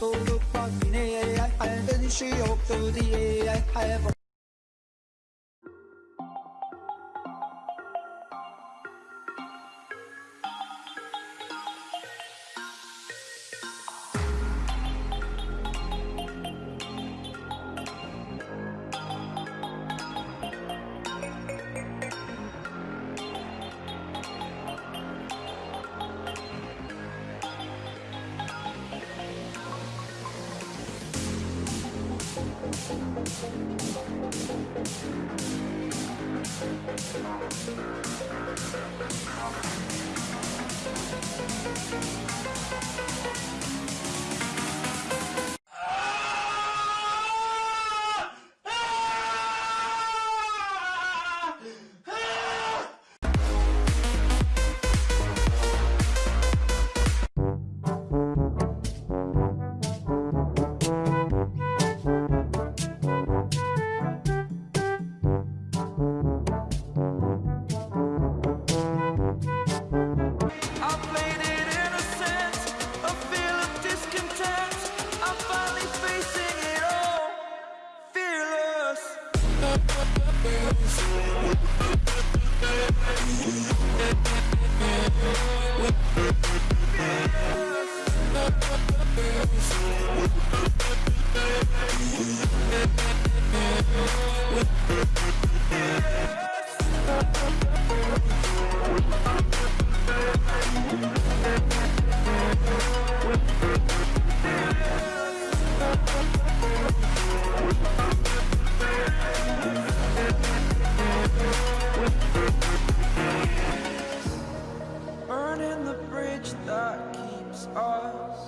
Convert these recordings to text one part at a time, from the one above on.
mutluluk bak yine Her dönüşü yoktu diye Thank you. Fearless. Burning us.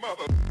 Mother.